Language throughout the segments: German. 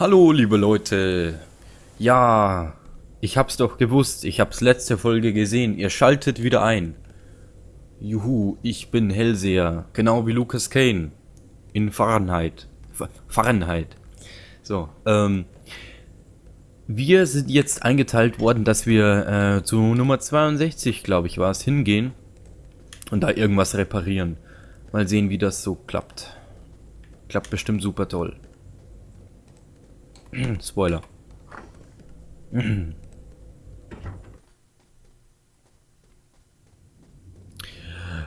Hallo, liebe Leute. Ja, ich hab's doch gewusst. Ich hab's letzte Folge gesehen. Ihr schaltet wieder ein. Juhu, ich bin Hellseher. Genau wie Lucas Kane. In Fahrenheit. Fahrenheit. So, ähm... Wir sind jetzt eingeteilt worden, dass wir äh, zu Nummer 62, glaube ich, war es, hingehen. Und da irgendwas reparieren. Mal sehen, wie das so klappt. Klappt bestimmt super toll. Spoiler.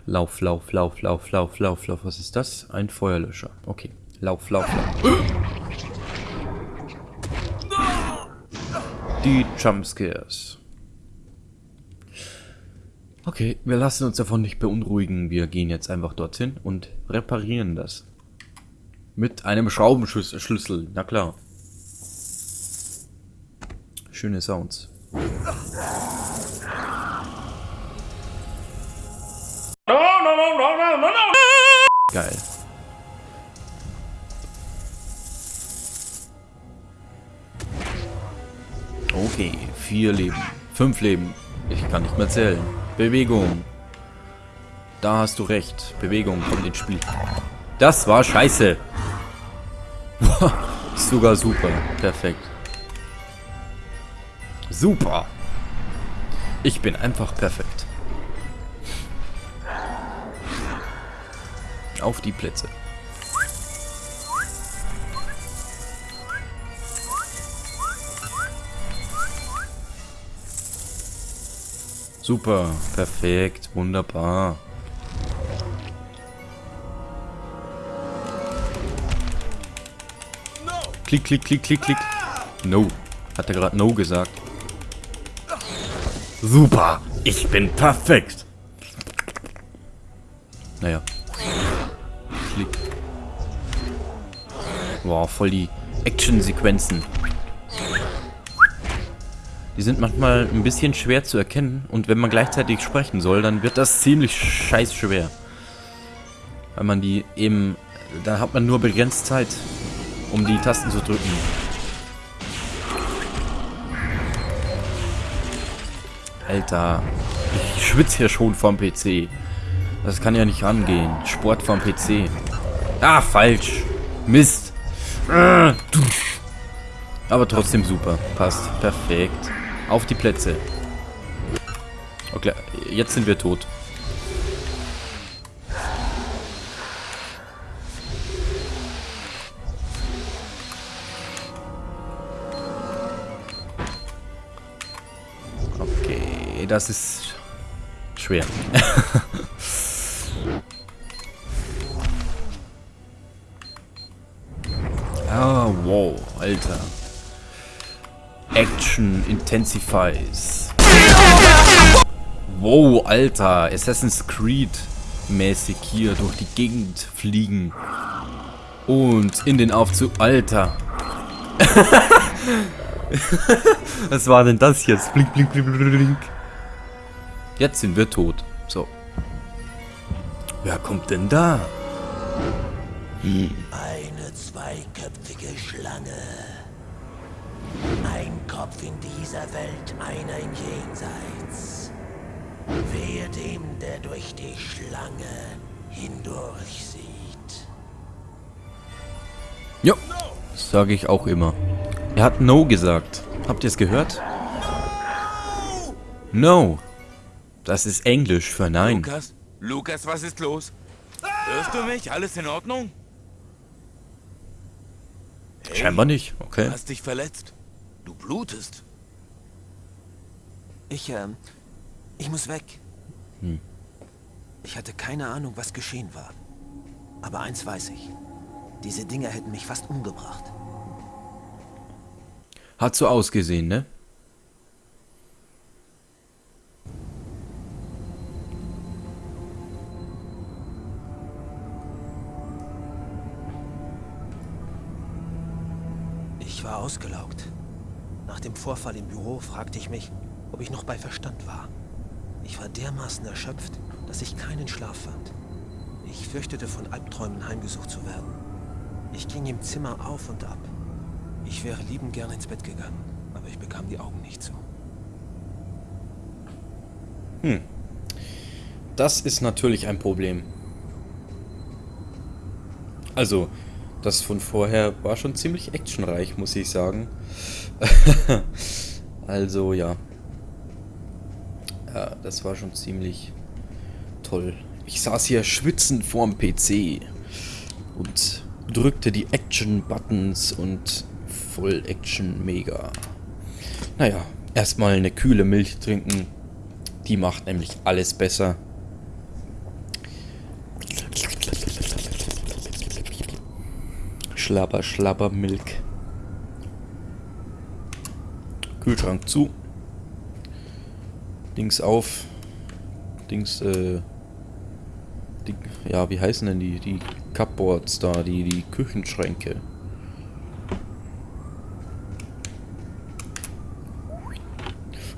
Lauf, lauf, lauf, lauf, lauf, lauf, lauf. Was ist das? Ein Feuerlöscher. Okay. Lauf, lauf, lauf. Die Jumpscares. Okay, wir lassen uns davon nicht beunruhigen. Wir gehen jetzt einfach dorthin und reparieren das. Mit einem Schraubenschlüssel, na klar. Schöne Sounds. Geil. Okay, vier Leben. Fünf Leben. Ich kann nicht mehr zählen. Bewegung. Da hast du recht. Bewegung kommt ins Spiel. Das war scheiße. Sogar super. Perfekt. Super. Ich bin einfach perfekt. Auf die Plätze. Super, perfekt, wunderbar. Klick, klick, klick, klick, klick. No. Hat er gerade No gesagt. Super. Ich bin perfekt. Naja. Klick. Boah, voll die Action-Sequenzen. Die sind manchmal ein bisschen schwer zu erkennen und wenn man gleichzeitig sprechen soll, dann wird das ziemlich scheiß schwer. Weil man die eben... Da hat man nur begrenzt Zeit, um die Tasten zu drücken. Alter, ich schwitze hier schon vom PC. Das kann ja nicht rangehen. Sport vom PC. Ah, falsch. Mist. Aber trotzdem super. Passt. Perfekt. Auf die Plätze. Okay, jetzt sind wir tot. Das ist schwer. ah, wow, Alter. Action intensifies. Wow, Alter. Assassin's Creed mäßig hier durch die Gegend fliegen. Und in den Aufzug. Alter. Was war denn das jetzt? Blink, blink, blink, blink, blink. Jetzt sind wir tot. So. Wer kommt denn da? Hm. Eine zweiköpfige Schlange. Ein Kopf in dieser Welt, einer im Jenseits. Wehe dem, der durch die Schlange hindurch sieht. Jo, das sage ich auch immer. Er hat No gesagt. Habt ihr es gehört? No. Das ist Englisch für Nein. Lukas? Lukas, was ist los? Hörst du mich? Alles in Ordnung? Hey, Scheinbar nicht, okay. Du hast dich verletzt. Du blutest. Ich, ähm, ich muss weg. Hm. Ich hatte keine Ahnung, was geschehen war. Aber eins weiß ich. Diese Dinger hätten mich fast umgebracht. Hat so ausgesehen, ne? War ausgelaugt. Nach dem Vorfall im Büro fragte ich mich, ob ich noch bei Verstand war. Ich war dermaßen erschöpft, dass ich keinen Schlaf fand. Ich fürchtete von Albträumen heimgesucht zu werden. Ich ging im Zimmer auf und ab. Ich wäre liebend gern ins Bett gegangen, aber ich bekam die Augen nicht zu. Das ist natürlich ein Problem. Also, das von vorher war schon ziemlich actionreich, muss ich sagen. also, ja. Ja, das war schon ziemlich toll. Ich saß hier schwitzend vorm PC und drückte die Action-Buttons und voll Action mega. Naja, erstmal eine kühle Milch trinken. Die macht nämlich alles besser. Schlabber, schlabber, Milk. Kühlschrank zu. Dings auf. Dings, äh. Die, ja, wie heißen denn die? Die Cupboards da, die, die Küchenschränke.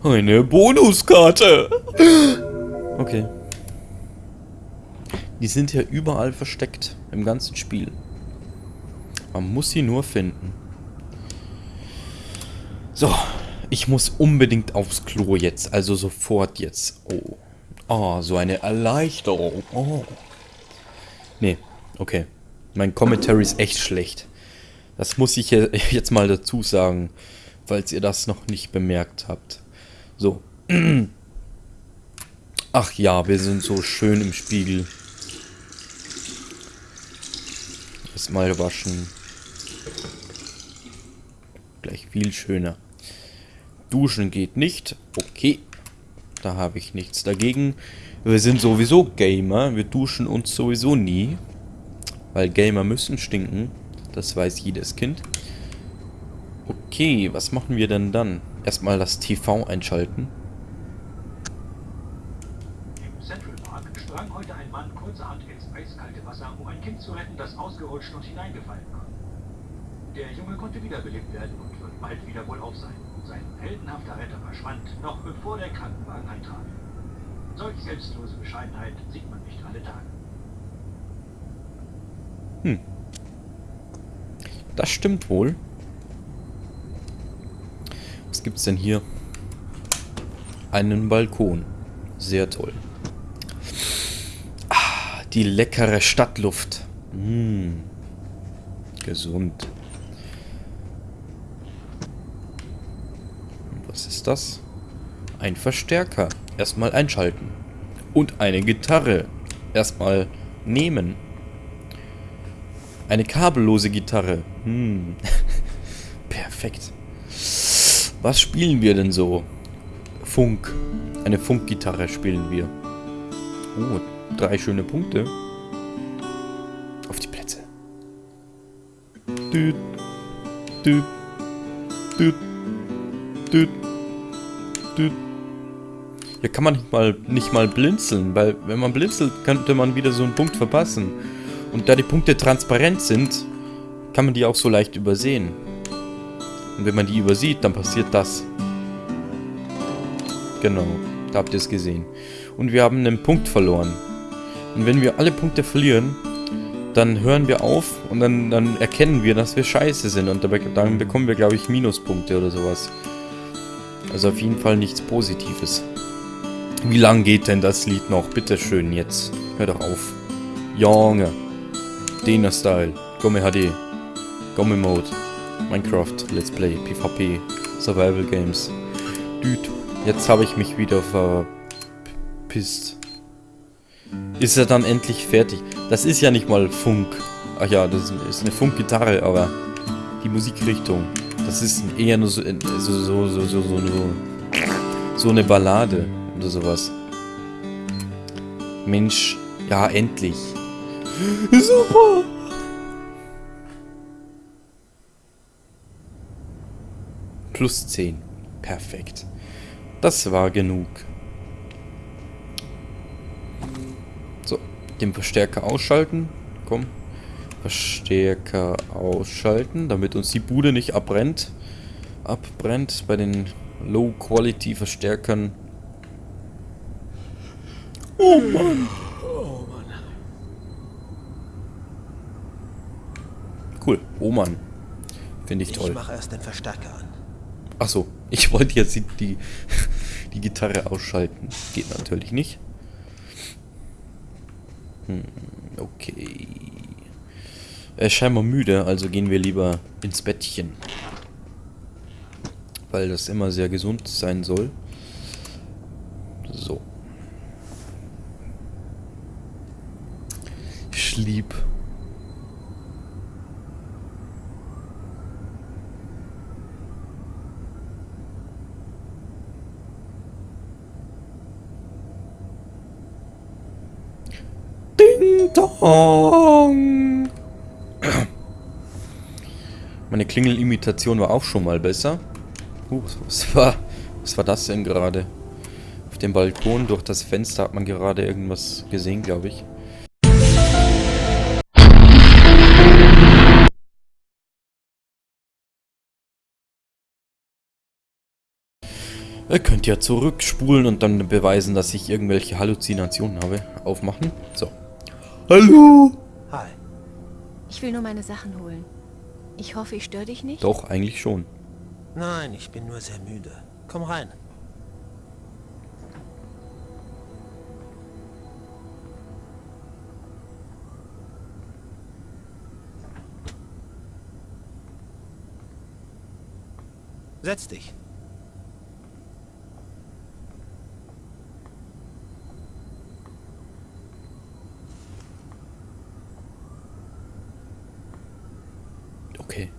Eine Bonuskarte! Okay. Die sind ja überall versteckt. Im ganzen Spiel. Man muss sie nur finden. So. Ich muss unbedingt aufs Klo jetzt. Also sofort jetzt. Oh. Oh, so eine Erleichterung. Oh. Nee. Okay. Mein Commentary ist echt schlecht. Das muss ich je- jetzt mal dazu sagen. Falls ihr das noch nicht bemerkt habt. So. Ach ja, wir sind so schön im Spiegel. Erstmal waschen. Gleich viel schöner. Duschen geht nicht. Okay. Da habe ich nichts dagegen. Wir sind sowieso Gamer. Wir duschen uns sowieso nie. Weil Gamer müssen stinken. Das weiß jedes Kind. Okay, was machen wir denn dann? Erstmal das TV einschalten. Im Central Park sprang heute ein Mann kurzerhand ins eiskalte Wasser, um ein Kind zu retten, das ausgerutscht und hineingefallen war. Der Junge konnte wiederbelebt werden und wird bald wieder wohlauf sein. Sein heldenhafter Retter verschwand, noch bevor der Krankenwagen eintraf. Solch selbstlose Bescheidenheit sieht man nicht alle Tage. Das stimmt wohl. Was gibt's denn hier? Einen Balkon. Sehr toll. Ah, die leckere Stadtluft. Mm. Gesund. Und was ist das? Ein Verstärker. Erstmal einschalten. Und eine Gitarre. Erstmal nehmen. Eine kabellose Gitarre. Hm. Perfekt. Was spielen wir denn so? Funk. Eine Funkgitarre spielen wir. Oh, drei schöne Punkte. Auf die Plätze. Düt, düt, düt, düt, düt. Hier kann man nicht mal, nicht mal blinzeln, weil wenn man blinzelt, könnte man wieder so einen Punkt verpassen. Und da die Punkte transparent sind, kann man die auch so leicht übersehen. Und wenn man die übersieht, dann passiert das. Genau, da habt ihr es gesehen. Und wir haben einen Punkt verloren. Und wenn wir alle Punkte verlieren, dann hören wir auf und dann, dann erkennen wir, dass wir scheiße sind. Und dabei, dann bekommen wir, glaube ich, Minuspunkte oder sowas. Also auf jeden Fall nichts Positives. Wie lang geht denn das Lied noch? Bitte schön jetzt. Hör doch auf. Junge. Dena Style. Gomme HD. Gomme Mode. Minecraft. Let's Play. PvP. Survival Games. Düt. Jetzt habe ich mich wieder verpisst. Ist er dann endlich fertig? Das ist ja nicht mal Funk. Ach ja, das ist eine Funkgitarre, aber die Musikrichtung. Das ist eher nur so, so, so, so, so, so, so, so eine Ballade oder sowas. Mensch, ja, endlich. Super. Plus 10. Perfekt. Das war genug. So, den Verstärker ausschalten. Komm. Verstärker ausschalten, damit uns die Bude nicht abbrennt. Abbrennt bei den Low-Quality-Verstärkern. Oh Mann. Cool. Oh Mann. Finde ich Ich toll. mache erst den Verstärker an. Achso, ich wollte jetzt die, die, die Gitarre ausschalten. Geht natürlich nicht. Hm, okay. Er ist scheinbar müde, also gehen wir lieber ins Bettchen. Weil das immer sehr gesund sein soll. So. Schlieb. Ding Dong. Meine Klingelimitation war auch schon mal besser. Uh, was, was war was war das denn gerade? Auf dem Balkon durch das Fenster hat man gerade irgendwas gesehen, glaube ich. Ihr könnt ja zurückspulen und dann beweisen, dass ich irgendwelche Halluzinationen habe. Aufmachen. So. Hallo! Hi. Ich will nur meine Sachen holen. Ich hoffe, ich störe dich nicht. Doch, eigentlich schon. Nein, ich bin nur sehr müde. Komm rein. Setz dich. Okay.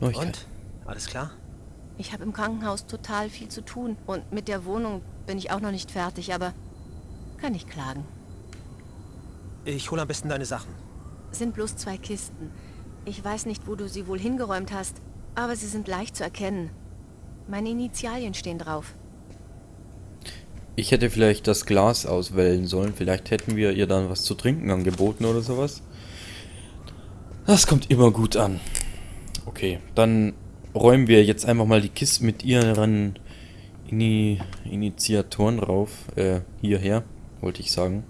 Neuigkeit. Und? Alles klar? Ich habe im Krankenhaus total viel zu tun. Und mit der Wohnung bin ich auch noch nicht fertig, aber kann ich klagen. Ich hole am besten deine Sachen. Sind bloß zwei Kisten. Ich weiß nicht, wo du sie wohl hingeräumt hast, aber sie sind leicht zu erkennen. Meine Initialien stehen drauf. Ich hätte vielleicht das Glas auswählen sollen. Vielleicht hätten wir ihr dann was zu trinken angeboten oder sowas. Das kommt immer gut an. Okay, dann räumen wir jetzt einfach mal die Kiste mit ihren Ini Initiatoren rauf. Äh, hierher, wollte ich sagen.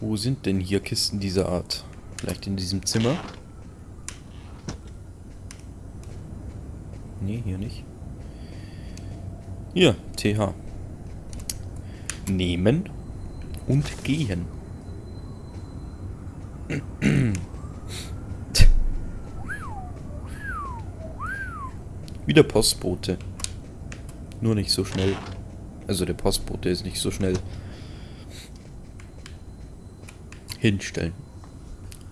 Wo sind denn hier Kisten dieser Art? Vielleicht in diesem Zimmer? Nee, hier nicht. Hier, TH. Nehmen und gehen. Wieder Postbote. Nur nicht so schnell. Also der Postbote ist nicht so schnell. Hinstellen.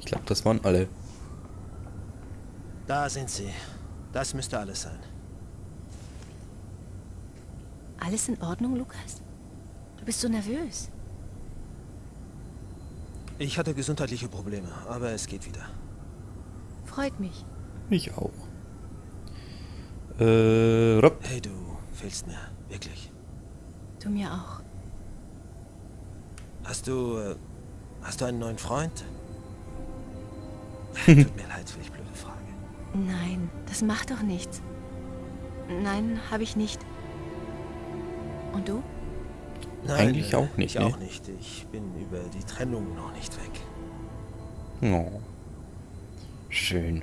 Ich glaube, das waren alle. Da sind sie. Das müsste alles sein. Alles in Ordnung, Lukas? Du bist so nervös. Ich hatte gesundheitliche Probleme, aber es geht wieder. Freut mich. Ich auch. Äh, Rob. Hey, du fehlst mir. Wirklich. Du mir auch. Hast du... Äh, hast du einen neuen Freund? Tut mir leid für die blöde Frage. Nein, das macht doch nichts. Nein, habe ich nicht. Und du? Nein, Eigentlich äh, auch nicht, Ich ne? auch nicht. Ich bin über die Trennung noch nicht weg. Oh. Schön.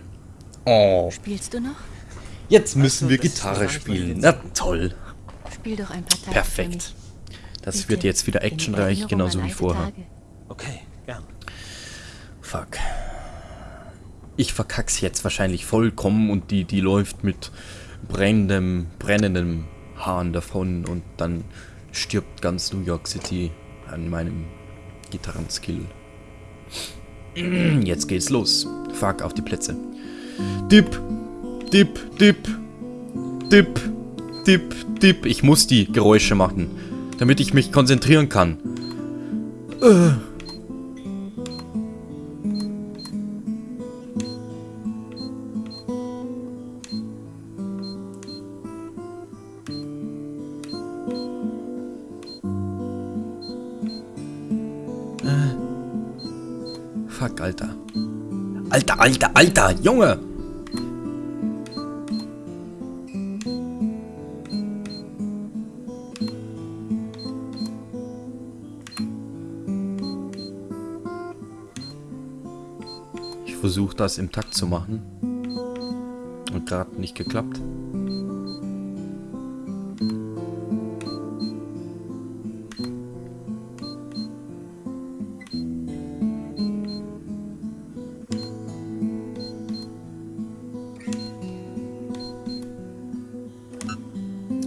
Oh. Spielst du noch? Jetzt müssen wir Gitarre spielen. Na toll. Spiel doch ein paar für Perfekt. Das Bitte. wird jetzt wieder actionreich, genauso wie vorher. Tage. Okay, gern. Fuck. Ich verkack's jetzt wahrscheinlich vollkommen und die, die läuft mit brennendem, brennendem Haaren davon und dann stirbt ganz New York City an meinem Gitarrenskill. Jetzt geht's los. Fuck, auf die Plätze. Dip, dip, dip, dip, dip, dip. Ich muss die Geräusche machen, damit ich mich konzentrieren kann. Äh. Alter. Alter, Alter, Alter, Junge! Versucht, das im Takt zu machen. Und gerade nicht geklappt.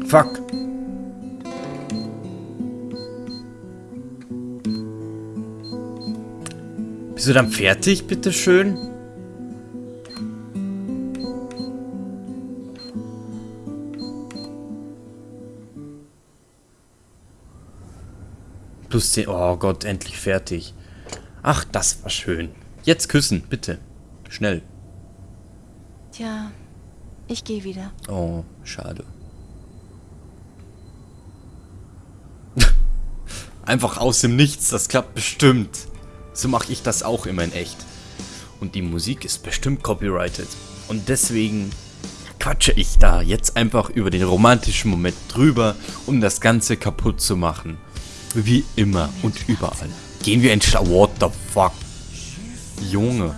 Fuck. Bist du dann fertig, bitteschön? Plus 10. Oh Gott, endlich fertig. Ach, das war schön. Jetzt küssen, bitte. Schnell. Tja, ich gehe wieder. Oh, schade. Einfach aus dem Nichts, das klappt bestimmt. So mache ich das auch immer in echt. Und die Musik ist bestimmt copyrighted. Und deswegen quatsche ich da jetzt einfach über den romantischen Moment drüber, um das Ganze kaputt zu machen. Wie immer und überall. Gehen wir in Schla... What the fuck? Junge.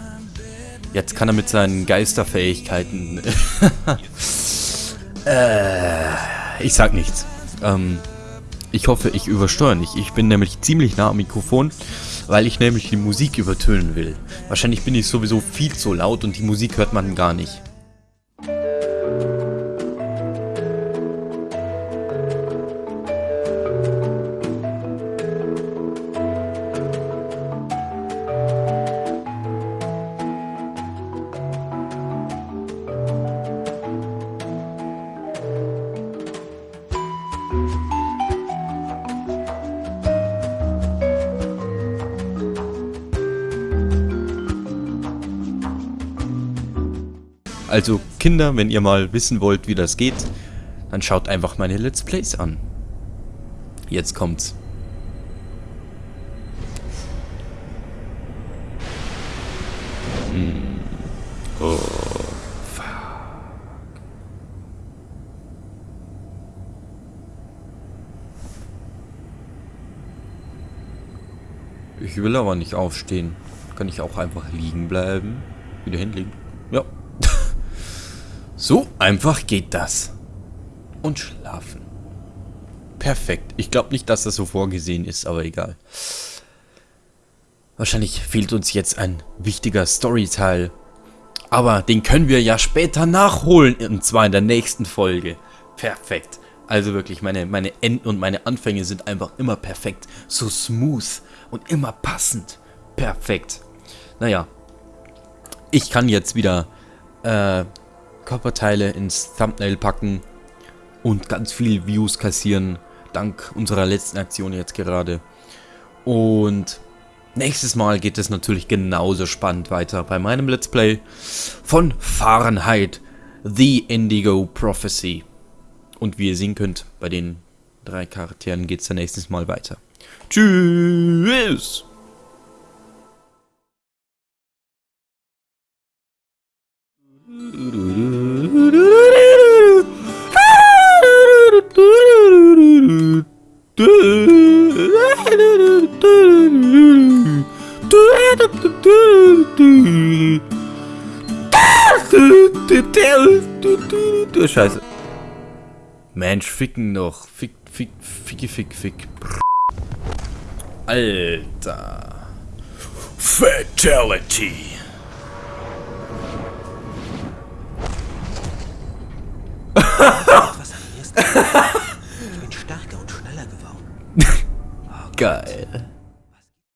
Jetzt kann er mit seinen Geisterfähigkeiten... äh, ich sag nichts. Ähm, ich hoffe, ich übersteuere nicht. Ich bin nämlich ziemlich nah am Mikrofon, weil ich nämlich die Musik übertönen will. Wahrscheinlich bin ich sowieso viel zu laut und die Musik hört man gar nicht. Also Kinder, wenn ihr mal wissen wollt, wie das geht, dann schaut einfach meine Let's Plays an. Jetzt kommt's. Hm. Oh. Ich will aber nicht aufstehen. Kann ich auch einfach liegen bleiben? Wieder hinlegen? Ja. Einfach geht das. Und schlafen. Perfekt. Ich glaube nicht, dass das so vorgesehen ist, aber egal. Wahrscheinlich fehlt uns jetzt ein wichtiger Storyteil. Aber den können wir ja später nachholen. Und zwar in der nächsten Folge. Perfekt. Also wirklich, meine, meine Enden und meine Anfänge sind einfach immer perfekt. So smooth und immer passend. Perfekt. Naja. Ich kann jetzt wieder äh, Körperteile ins Thumbnail packen und ganz viel Views kassieren, dank unserer letzten Aktion jetzt gerade. Und nächstes Mal geht es natürlich genauso spannend weiter bei meinem Let's Play von Fahrenheit The Indigo Prophecy. Und wie ihr sehen könnt, bei den drei Charakteren geht es dann nächstes Mal weiter. Tschüss! Scheiße. Mensch, ficken noch. Fick, fick, ficki, fick, fick. Alter. Fatality. An